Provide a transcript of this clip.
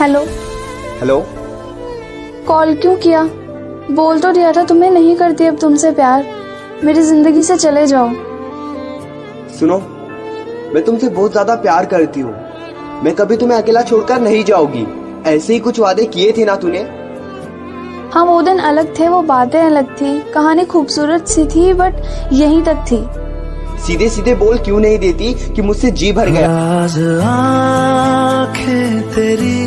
Hello. Hello. Call क्यों किया? बोल तो दिया था तुम्हें नहीं करती अब तुमसे प्यार। मेरी ज़िंदगी से चले जाओ। सुनो मैं तुमसे बहुत ज़्यादा प्यार करती हूँ। मैं कभी तुम्हें अकेला छोड़कर नहीं जाऊँगी। ऐसे ही कुछ वादे किए थे ना तूने? हाँ वो दिन अलग थे वो बातें अलग थी। कहानी खूबसूरत सी थी बट यहीं तक थी। सीधे सीधे बोल क्यों नहीं देती कि मुझसे जी भर गया? राज आँखें तेरी